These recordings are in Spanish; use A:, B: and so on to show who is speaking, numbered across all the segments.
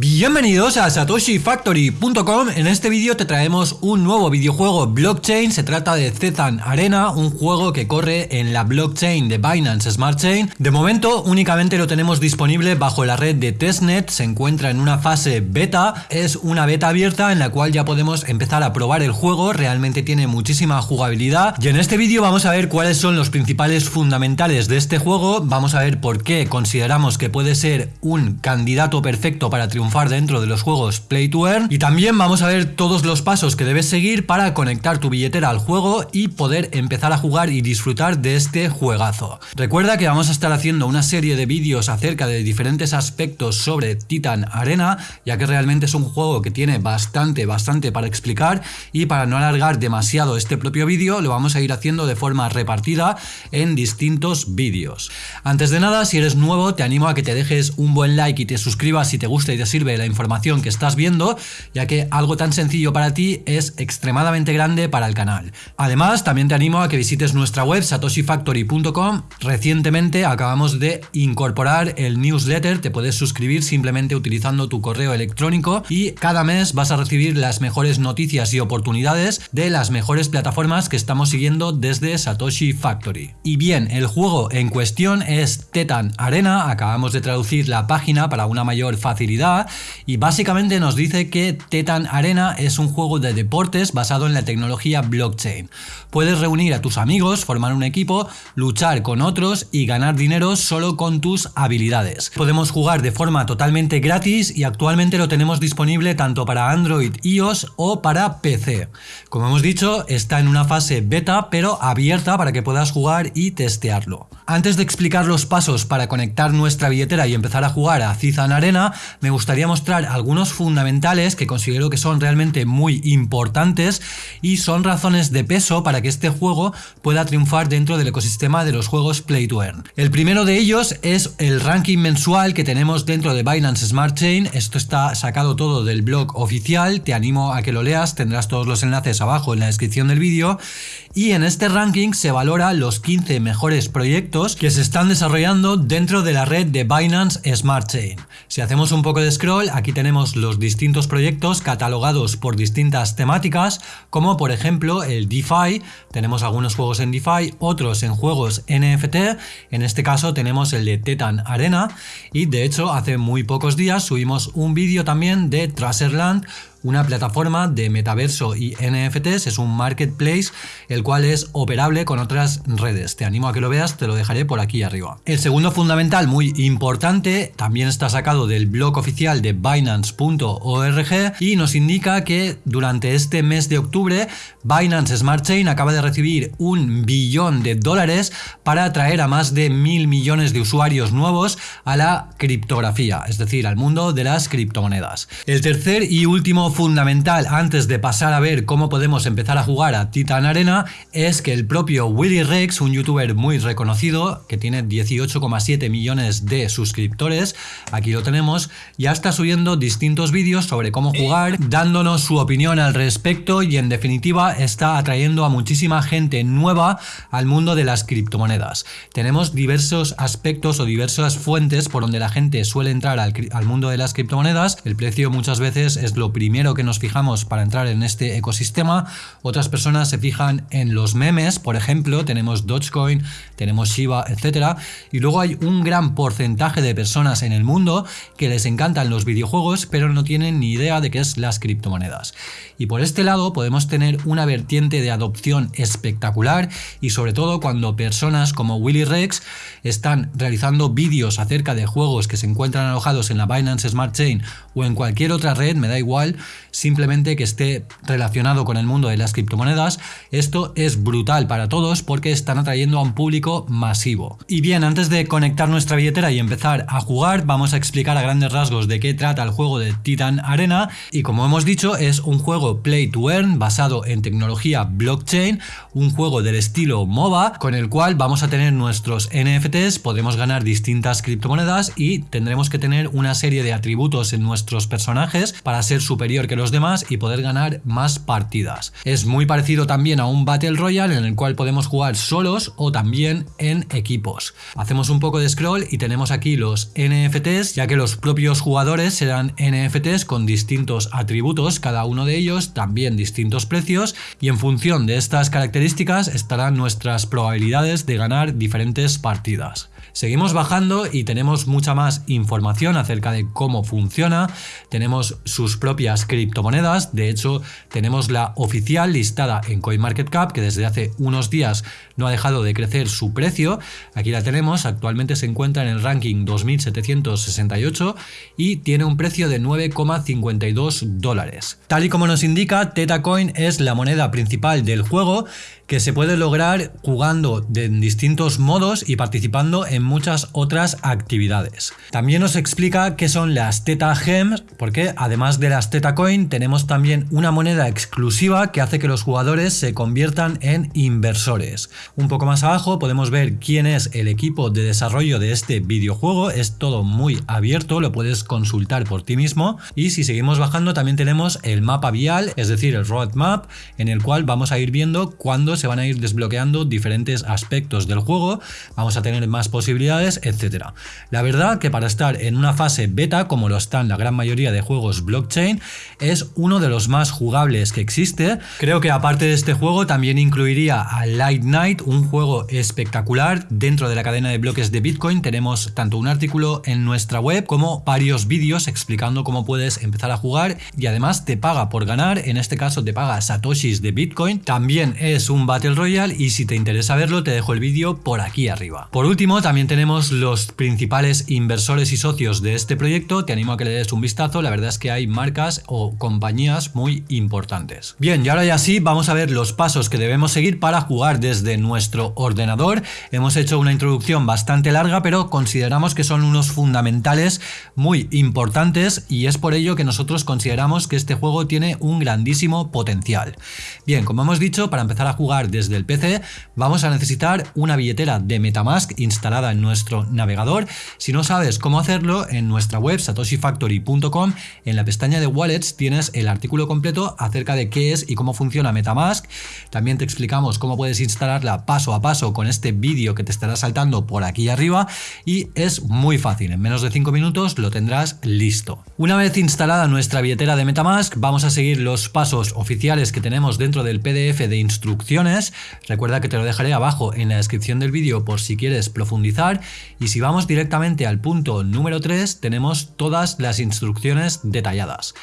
A: be Bienvenidos a satoshifactory.com, en este vídeo te traemos un nuevo videojuego blockchain, se trata de Zetan Arena, un juego que corre en la blockchain de Binance Smart Chain. De momento únicamente lo tenemos disponible bajo la red de testnet, se encuentra en una fase beta, es una beta abierta en la cual ya podemos empezar a probar el juego, realmente tiene muchísima jugabilidad. Y en este vídeo vamos a ver cuáles son los principales fundamentales de este juego, vamos a ver por qué consideramos que puede ser un candidato perfecto para triunfar dentro de los juegos Play to Earn y también vamos a ver todos los pasos que debes seguir para conectar tu billetera al juego y poder empezar a jugar y disfrutar de este juegazo. Recuerda que vamos a estar haciendo una serie de vídeos acerca de diferentes aspectos sobre Titan Arena, ya que realmente es un juego que tiene bastante, bastante para explicar y para no alargar demasiado este propio vídeo lo vamos a ir haciendo de forma repartida en distintos vídeos. Antes de nada, si eres nuevo, te animo a que te dejes un buen like y te suscribas si te gusta y te sirve la información que estás viendo, ya que algo tan sencillo para ti es extremadamente grande para el canal. Además, también te animo a que visites nuestra web satoshifactory.com. Recientemente acabamos de incorporar el newsletter, te puedes suscribir simplemente utilizando tu correo electrónico y cada mes vas a recibir las mejores noticias y oportunidades de las mejores plataformas que estamos siguiendo desde Satoshi Factory. Y bien, el juego en cuestión es Tetan Arena, acabamos de traducir la página para una mayor facilidad y básicamente nos dice que Tetan Arena es un juego de deportes basado en la tecnología blockchain. Puedes reunir a tus amigos, formar un equipo, luchar con otros y ganar dinero solo con tus habilidades. Podemos jugar de forma totalmente gratis y actualmente lo tenemos disponible tanto para Android, iOS o para PC. Como hemos dicho, está en una fase beta pero abierta para que puedas jugar y testearlo. Antes de explicar los pasos para conectar nuestra billetera y empezar a jugar a Cizan Arena, me gustaría mostrar algunos fundamentales que considero que son realmente muy importantes y son razones de peso para que este juego pueda triunfar dentro del ecosistema de los juegos Play to Earn. El primero de ellos es el ranking mensual que tenemos dentro de Binance Smart Chain, esto está sacado todo del blog oficial, te animo a que lo leas, tendrás todos los enlaces abajo en la descripción del vídeo y en este ranking se valora los 15 mejores proyectos que se están desarrollando dentro de la red de Binance Smart Chain. Si hacemos un poco de scroll, aquí tenemos los distintos proyectos catalogados por distintas temáticas, como por ejemplo el DeFi, tenemos algunos juegos en DeFi, otros en juegos NFT, en este caso tenemos el de Tetan Arena. Y de hecho hace muy pocos días subimos un vídeo también de Tracerland, una plataforma de metaverso y NFTs, es un marketplace el cual es operable con otras redes. Te animo a que lo veas, te lo dejaré por aquí arriba. El segundo fundamental muy importante también está sacado del blog oficial de Binance.org y nos indica que durante este mes de octubre Binance Smart Chain acaba de recibir un billón de dólares para atraer a más de mil millones de usuarios nuevos a la criptografía, es decir, al mundo de las criptomonedas. El tercer y último fundamental antes de pasar a ver cómo podemos empezar a jugar a Titan Arena es que el propio Willy Rex, un youtuber muy reconocido que tiene 18,7 millones de suscriptores, aquí lo tenemos, ya está subiendo distintos vídeos sobre cómo jugar, dándonos su opinión al respecto y en definitiva está atrayendo a muchísima gente nueva al mundo de las criptomonedas. Tenemos diversos aspectos o diversas fuentes por donde la gente suele entrar al, al mundo de las criptomonedas, el precio muchas veces es lo primero que nos fijamos para entrar en este ecosistema. Otras personas se fijan en los memes, por ejemplo, tenemos Dogecoin, tenemos Shiba, etcétera. Y luego hay un gran porcentaje de personas en el mundo que les encantan los videojuegos, pero no tienen ni idea de qué es las criptomonedas. Y por este lado podemos tener una vertiente de adopción espectacular y sobre todo cuando personas como Willy Rex están realizando vídeos acerca de juegos que se encuentran alojados en la Binance Smart Chain o en cualquier otra red, me da igual, simplemente que esté relacionado con el mundo de las criptomonedas. Esto es brutal para todos porque están atrayendo a un público masivo. Y bien, antes de conectar nuestra billetera y empezar a jugar, vamos a explicar a grandes rasgos de qué trata el juego de Titan Arena. Y como hemos dicho, es un juego play to earn basado en tecnología blockchain, un juego del estilo MOBA, con el cual vamos a tener nuestros NFTs, podemos ganar distintas criptomonedas y tendremos que tener una serie de atributos en nuestros personajes para ser superiores que los demás y poder ganar más partidas. Es muy parecido también a un Battle Royale en el cual podemos jugar solos o también en equipos. Hacemos un poco de scroll y tenemos aquí los NFTs, ya que los propios jugadores serán NFTs con distintos atributos, cada uno de ellos también distintos precios y en función de estas características estarán nuestras probabilidades de ganar diferentes partidas. Seguimos bajando y tenemos mucha más información acerca de cómo funciona. Tenemos sus propias criptomonedas. De hecho, tenemos la oficial listada en CoinMarketCap que desde hace unos días no ha dejado de crecer su precio. Aquí la tenemos. Actualmente se encuentra en el ranking 2768 y tiene un precio de 9,52 dólares. Tal y como nos indica, TetaCoin es la moneda principal del juego que se puede lograr jugando en distintos modos y participando en muchas otras actividades. También nos explica qué son las Teta Gems, porque además de las Teta Coin tenemos también una moneda exclusiva que hace que los jugadores se conviertan en inversores. Un poco más abajo podemos ver quién es el equipo de desarrollo de este videojuego, es todo muy abierto, lo puedes consultar por ti mismo y si seguimos bajando también tenemos el mapa vial, es decir el roadmap en el cual vamos a ir viendo cuándo se van a ir desbloqueando diferentes aspectos del juego, vamos a tener más posibilidades, etcétera. La verdad que para estar en una fase beta, como lo están la gran mayoría de juegos blockchain, es uno de los más jugables que existe. Creo que aparte de este juego también incluiría a Light Un juego espectacular. Dentro de la cadena de bloques de Bitcoin tenemos tanto un artículo en nuestra web como varios vídeos explicando cómo puedes empezar a jugar y además te paga por ganar, en este caso te paga satoshis de Bitcoin. También es un Battle Royale y si te interesa verlo te dejo el vídeo por aquí arriba. Por último también tenemos los principales inversores y socios de este proyecto, te animo a que le des un vistazo, la verdad es que hay marcas o compañías muy importantes. Bien, y ahora ya sí, vamos a ver los pasos que debemos seguir para jugar desde nuestro ordenador. Hemos hecho una introducción bastante larga, pero consideramos que son unos fundamentales muy importantes y es por ello que nosotros consideramos que este juego tiene un grandísimo potencial. Bien, como hemos dicho, para empezar a jugar desde el PC, vamos a necesitar una billetera de Metamask instalada en nuestro navegador. Si no sabes cómo hacerlo, en nuestra web satoshifactory.com, en la pestaña de Wallets tienes el artículo completo acerca de qué es y cómo funciona Metamask. También te explicamos cómo puedes paso a paso con este vídeo que te estará saltando por aquí arriba y es muy fácil, en menos de 5 minutos lo tendrás listo. Una vez instalada nuestra billetera de Metamask, vamos a seguir los pasos oficiales que tenemos dentro del PDF de instrucciones Recuerda que te lo dejaré abajo en la descripción del vídeo por si quieres profundizar. Y si vamos directamente al punto número 3, tenemos todas las instrucciones detalladas.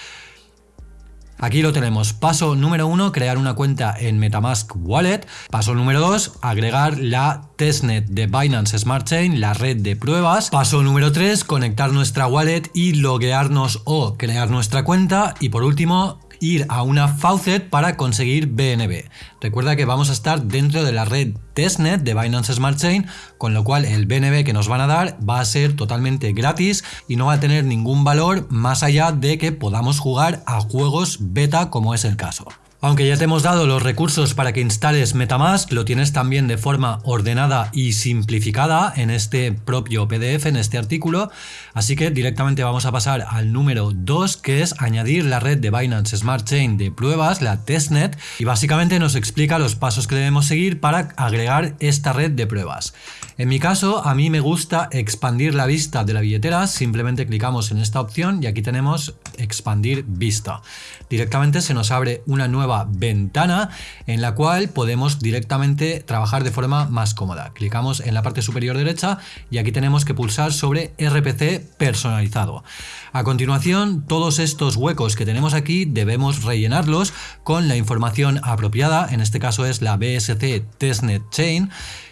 A: Aquí lo tenemos. Paso número 1, crear una cuenta en Metamask Wallet. Paso número 2, agregar la testnet de Binance Smart Chain, la red de pruebas. Paso número 3, conectar nuestra wallet y loguearnos o crear nuestra cuenta. Y por último, ir a una faucet para conseguir BNB. Recuerda que vamos a estar dentro de la red testnet de Binance Smart Chain, con lo cual el BNB que nos van a dar va a ser totalmente gratis y no va a tener ningún valor más allá de que podamos jugar a juegos beta como es el caso. Aunque ya te hemos dado los recursos para que instales Metamask, lo tienes también de forma ordenada y simplificada en este propio PDF, en este artículo. Así que directamente vamos a pasar al número 2, que es añadir la red de Binance Smart Chain de pruebas, la testnet, y básicamente nos explica los pasos que debemos seguir para agregar esta red de pruebas. En mi caso, a mí me gusta expandir la vista de la billetera, simplemente clicamos en esta opción y aquí tenemos expandir vista. Directamente se nos abre una nueva ventana en la cual podemos directamente trabajar de forma más cómoda. Clicamos en la parte superior derecha y aquí tenemos que pulsar sobre RPC personalizado. A continuación, todos estos huecos que tenemos aquí debemos rellenarlos con la información apropiada, en este caso es la BSC Testnet Chain,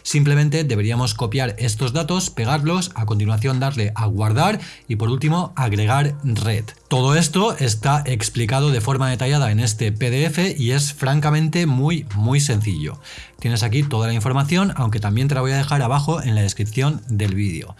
A: Simplemente deberíamos copiar estos datos, pegarlos, a continuación darle a guardar y por último agregar red. Todo esto está explicado de forma detallada en este PDF y es francamente muy muy sencillo. Tienes aquí toda la información, aunque también te la voy a dejar abajo en la descripción del vídeo.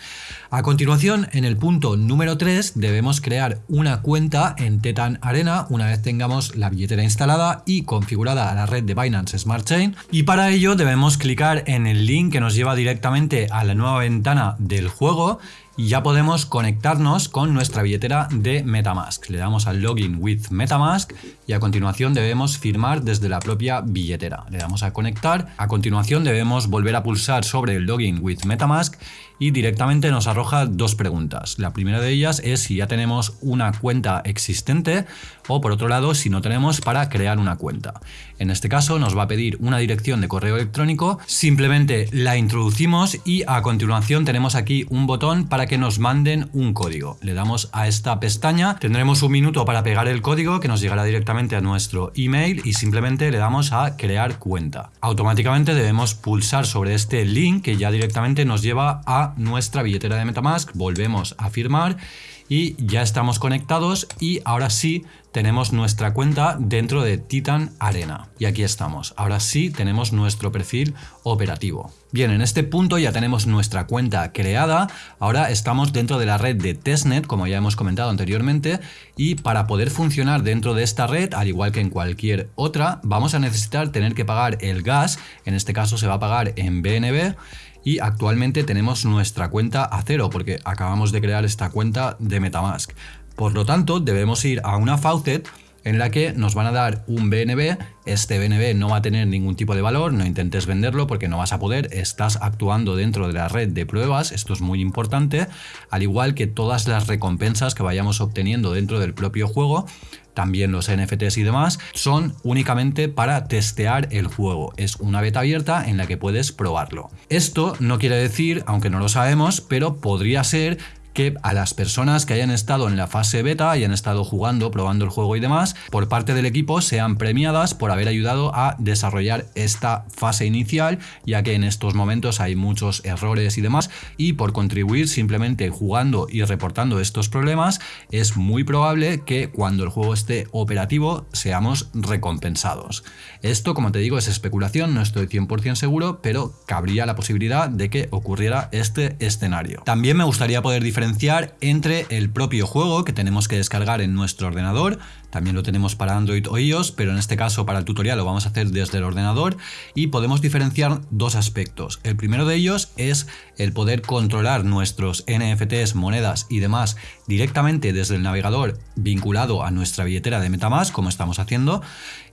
A: A continuación, en el punto número 3, debemos crear una cuenta en Tetan Arena una vez tengamos la billetera instalada y configurada a la red de Binance Smart Chain. Y para ello debemos clicar en el link que nos lleva directamente a la nueva ventana del juego y ya podemos conectarnos con nuestra billetera de Metamask. Le damos al Login with Metamask y a continuación debemos firmar desde la propia billetera. Le damos a conectar, a continuación debemos volver a pulsar sobre el Login with Metamask y directamente nos arroja dos preguntas. La primera de ellas es si ya tenemos una cuenta existente o por otro lado si no tenemos para crear una cuenta. En este caso nos va a pedir una dirección de correo electrónico, simplemente la introducimos y a continuación tenemos aquí un botón para que nos manden un código. Le damos a esta pestaña, tendremos un minuto para pegar el código que nos llegará directamente a nuestro email y simplemente le damos a crear cuenta. Automáticamente debemos pulsar sobre este link que ya directamente nos lleva a nuestra billetera de Metamask, volvemos a firmar y ya estamos conectados y ahora sí tenemos nuestra cuenta dentro de Titan Arena. Y aquí estamos, ahora sí tenemos nuestro perfil operativo. Bien, en este punto ya tenemos nuestra cuenta creada, ahora estamos dentro de la red de testnet, como ya hemos comentado anteriormente, y para poder funcionar dentro de esta red, al igual que en cualquier otra, vamos a necesitar tener que pagar el gas, en este caso se va a pagar en BNB, y actualmente tenemos nuestra cuenta a cero porque acabamos de crear esta cuenta de Metamask. Por lo tanto, debemos ir a una faucet en la que nos van a dar un BNB, este BNB no va a tener ningún tipo de valor, no intentes venderlo porque no vas a poder, estás actuando dentro de la red de pruebas, esto es muy importante, al igual que todas las recompensas que vayamos obteniendo dentro del propio juego, también los NFTs y demás, son únicamente para testear el juego. Es una beta abierta en la que puedes probarlo. Esto no quiere decir, aunque no lo sabemos, pero podría ser que a las personas que hayan estado en la fase beta, hayan estado jugando, probando el juego y demás, por parte del equipo sean premiadas por haber ayudado a desarrollar esta fase inicial, ya que en estos momentos hay muchos errores y demás, y por contribuir simplemente jugando y reportando estos problemas, es muy probable que cuando el juego esté operativo seamos recompensados. Esto, como te digo, es especulación, no estoy 100% seguro, pero cabría la posibilidad de que ocurriera este escenario. También me gustaría poder diferenciar diferenciar entre el propio juego que tenemos que descargar en nuestro ordenador, también lo tenemos para Android o iOS, pero en este caso para el tutorial lo vamos a hacer desde el ordenador y podemos diferenciar dos aspectos. El primero de ellos es el poder controlar nuestros NFTs, monedas y demás directamente desde el navegador vinculado a nuestra billetera de Metamask, como estamos haciendo,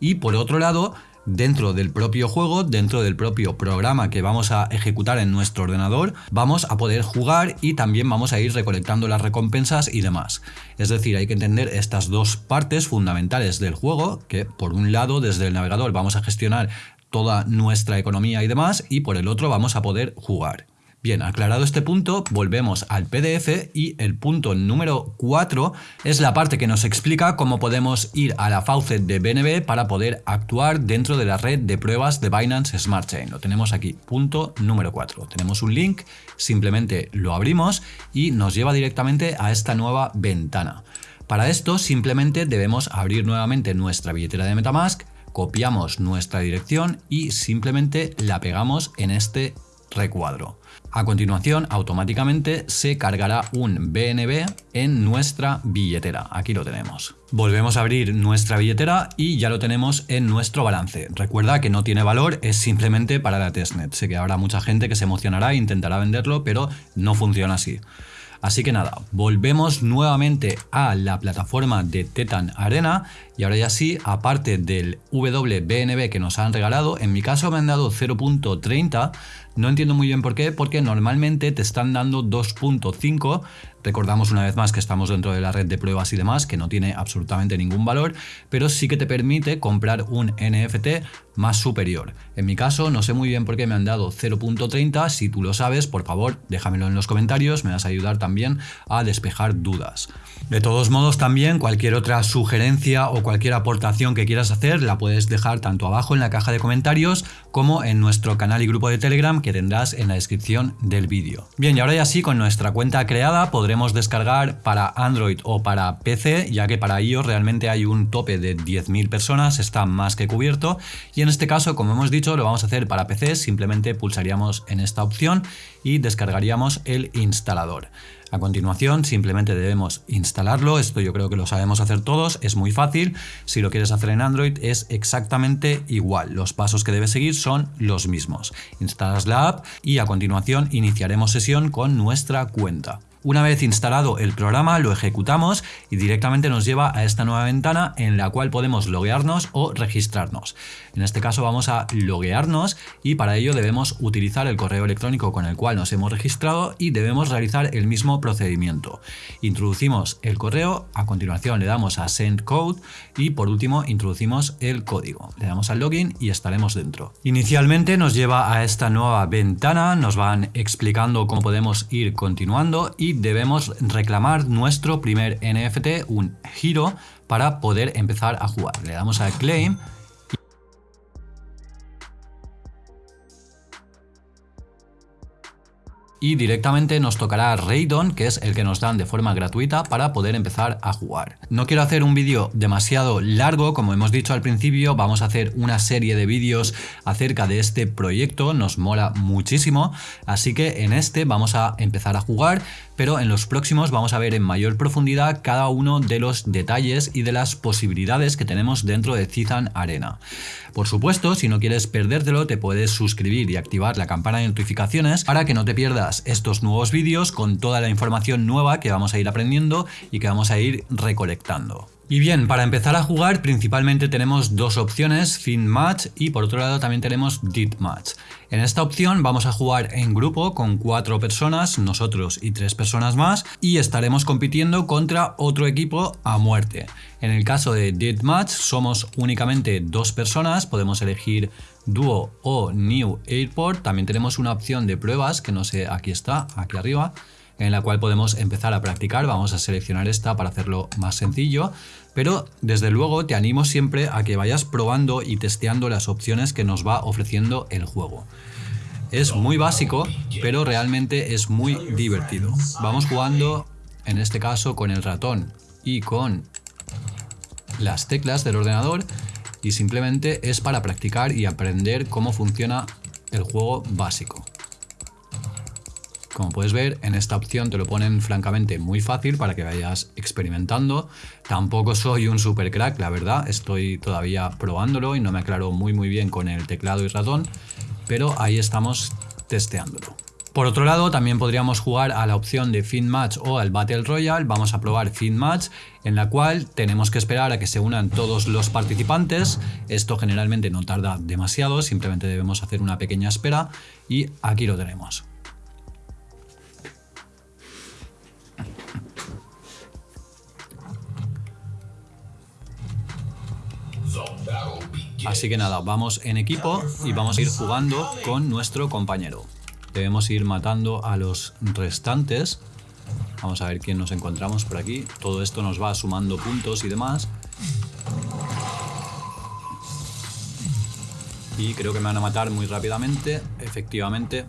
A: y por otro lado dentro del propio juego, dentro del propio programa que vamos a ejecutar en nuestro ordenador, vamos a poder jugar y también vamos a ir recolectando las recompensas y demás. Es decir, hay que entender estas dos partes fundamentales del juego, que por un lado desde el navegador vamos a gestionar toda nuestra economía y demás, y por el otro vamos a poder jugar. Bien, aclarado este punto, volvemos al PDF y el punto número 4 es la parte que nos explica cómo podemos ir a la faucet de BNB para poder actuar dentro de la red de pruebas de Binance Smart Chain. Lo tenemos aquí, punto número 4. Tenemos un link, simplemente lo abrimos y nos lleva directamente a esta nueva ventana. Para esto simplemente debemos abrir nuevamente nuestra billetera de Metamask, copiamos nuestra dirección y simplemente la pegamos en este recuadro. A continuación, automáticamente se cargará un BNB en nuestra billetera. Aquí lo tenemos. Volvemos a abrir nuestra billetera y ya lo tenemos en nuestro balance. Recuerda que no tiene valor, es simplemente para la testnet. Sé que habrá mucha gente que se emocionará e intentará venderlo, pero no funciona así. Así que nada, volvemos nuevamente a la plataforma de Tetan Arena y ahora ya sí, aparte del WBNB que nos han regalado, en mi caso me han dado 0.30, no entiendo muy bien por qué, porque normalmente te están dando 2.5 Recordamos una vez más que estamos dentro de la red de pruebas y demás, que no tiene absolutamente ningún valor, pero sí que te permite comprar un NFT más superior. En mi caso, no sé muy bien por qué me han dado 0.30, si tú lo sabes, por favor, déjamelo en los comentarios, me vas a ayudar también a despejar dudas. De todos modos, también cualquier otra sugerencia o cualquier aportación que quieras hacer la puedes dejar tanto abajo en la caja de comentarios como en nuestro canal y grupo de Telegram que tendrás en la descripción del vídeo. Bien, y ahora ya sí, con nuestra cuenta creada podremos descargar para Android o para PC, ya que para iOS realmente hay un tope de 10.000 personas, está más que cubierto. Y en este caso, como hemos dicho, lo vamos a hacer para PC, simplemente pulsaríamos en esta opción y descargaríamos el instalador. A continuación simplemente debemos instalarlo, esto yo creo que lo sabemos hacer todos, es muy fácil, si lo quieres hacer en Android es exactamente igual, los pasos que debes seguir son los mismos. Instalas la app y a continuación iniciaremos sesión con nuestra cuenta. Una vez instalado el programa lo ejecutamos y directamente nos lleva a esta nueva ventana en la cual podemos loguearnos o registrarnos. En este caso vamos a loguearnos y para ello debemos utilizar el correo electrónico con el cual nos hemos registrado y debemos realizar el mismo procedimiento. Introducimos el correo, a continuación le damos a Send Code y por último introducimos el código. Le damos al login y estaremos dentro. Inicialmente nos lleva a esta nueva ventana, nos van explicando cómo podemos ir continuando y debemos reclamar nuestro primer NFT, un giro, para poder empezar a jugar. Le damos a Claim y directamente nos tocará Raidon, que es el que nos dan de forma gratuita para poder empezar a jugar. No quiero hacer un vídeo demasiado largo, como hemos dicho al principio, vamos a hacer una serie de vídeos acerca de este proyecto, nos mola muchísimo, así que en este vamos a empezar a jugar, pero en los próximos vamos a ver en mayor profundidad cada uno de los detalles y de las posibilidades que tenemos dentro de Titan Arena. Por supuesto, si no quieres perdértelo, te puedes suscribir y activar la campana de notificaciones para que no te pierdas estos nuevos vídeos con toda la información nueva que vamos a ir aprendiendo y que vamos a ir recolectando. Y bien, para empezar a jugar principalmente tenemos dos opciones, Fin Match y por otro lado también tenemos Deep Match. En esta opción vamos a jugar en grupo con cuatro personas, nosotros y tres personas más, y estaremos compitiendo contra otro equipo a muerte. En el caso de Deep Match somos únicamente dos personas, podemos elegir Duo o New Airport, también tenemos una opción de pruebas que no sé, aquí está, aquí arriba, en la cual podemos empezar a practicar. Vamos a seleccionar esta para hacerlo más sencillo, pero desde luego te animo siempre a que vayas probando y testeando las opciones que nos va ofreciendo el juego. Es muy básico, pero realmente es muy divertido. Vamos jugando, en este caso, con el ratón y con las teclas del ordenador y simplemente es para practicar y aprender cómo funciona el juego básico. Como puedes ver, en esta opción te lo ponen francamente muy fácil para que vayas experimentando. Tampoco soy un super crack, la verdad, estoy todavía probándolo y no me aclaro muy muy bien con el teclado y ratón, pero ahí estamos testeándolo. Por otro lado, también podríamos jugar a la opción de Fin Match o al Battle Royale. Vamos a probar Fin Match, en la cual tenemos que esperar a que se unan todos los participantes. Esto generalmente no tarda demasiado, simplemente debemos hacer una pequeña espera y aquí lo tenemos. Así que nada, vamos en equipo y vamos a ir jugando con nuestro compañero. Debemos ir matando a los restantes. Vamos a ver quién nos encontramos por aquí. Todo esto nos va sumando puntos y demás. Y creo que me van a matar muy rápidamente. Efectivamente,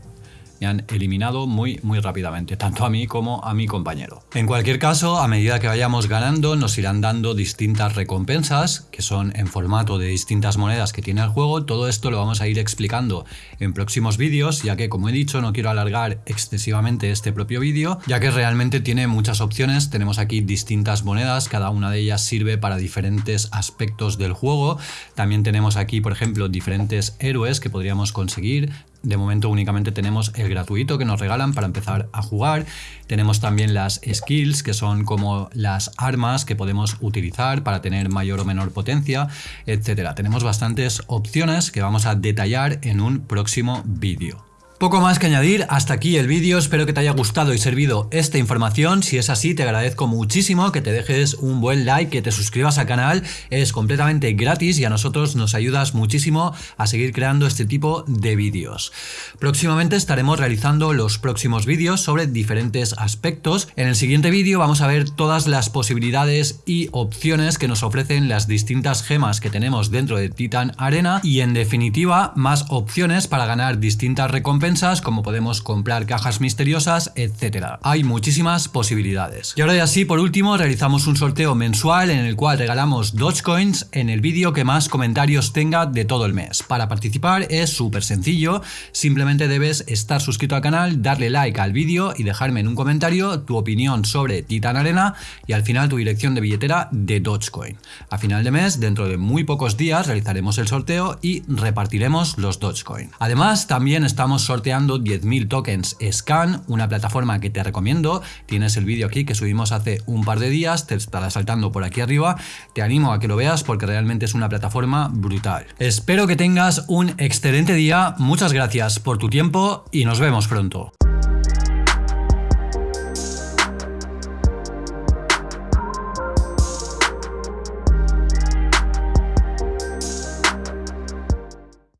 A: me han eliminado muy muy rápidamente, tanto a mí como a mi compañero. En cualquier caso, a medida que vayamos ganando, nos irán dando distintas recompensas, que son en formato de distintas monedas que tiene el juego. Todo esto lo vamos a ir explicando en próximos vídeos, ya que como he dicho, no quiero alargar excesivamente este propio vídeo, ya que realmente tiene muchas opciones. Tenemos aquí distintas monedas, cada una de ellas sirve para diferentes aspectos del juego. También tenemos aquí, por ejemplo, diferentes héroes que podríamos conseguir, de momento únicamente tenemos el gratuito que nos regalan para empezar a jugar. Tenemos también las skills, que son como las armas que podemos utilizar para tener mayor o menor potencia, etcétera. Tenemos bastantes opciones que vamos a detallar en un próximo vídeo. Poco más que añadir, hasta aquí el vídeo, espero que te haya gustado y servido esta información, si es así te agradezco muchísimo que te dejes un buen like, que te suscribas al canal, es completamente gratis y a nosotros nos ayudas muchísimo a seguir creando este tipo de vídeos. Próximamente estaremos realizando los próximos vídeos sobre diferentes aspectos, en el siguiente vídeo vamos a ver todas las posibilidades y opciones que nos ofrecen las distintas gemas que tenemos dentro de Titan Arena. Y en definitiva más opciones para ganar distintas recompensas como podemos comprar cajas misteriosas, etcétera. Hay muchísimas posibilidades. Y ahora ya sí, por último, realizamos un sorteo mensual en el cual regalamos Dogecoins en el vídeo que más comentarios tenga de todo el mes. Para participar es súper sencillo, simplemente debes estar suscrito al canal, darle like al vídeo y dejarme en un comentario tu opinión sobre Titan Arena y al final tu dirección de billetera de Dogecoin. A final de mes, dentro de muy pocos días, realizaremos el sorteo y repartiremos los Dogecoin. Además, también estamos sorteando sorteando 10.000 tokens Scan, una plataforma que te recomiendo. Tienes el vídeo aquí que subimos hace un par de días, te estará saltando por aquí arriba. Te animo a que lo veas porque realmente es una plataforma brutal. Espero que tengas un excelente día, muchas gracias por tu tiempo y nos vemos pronto.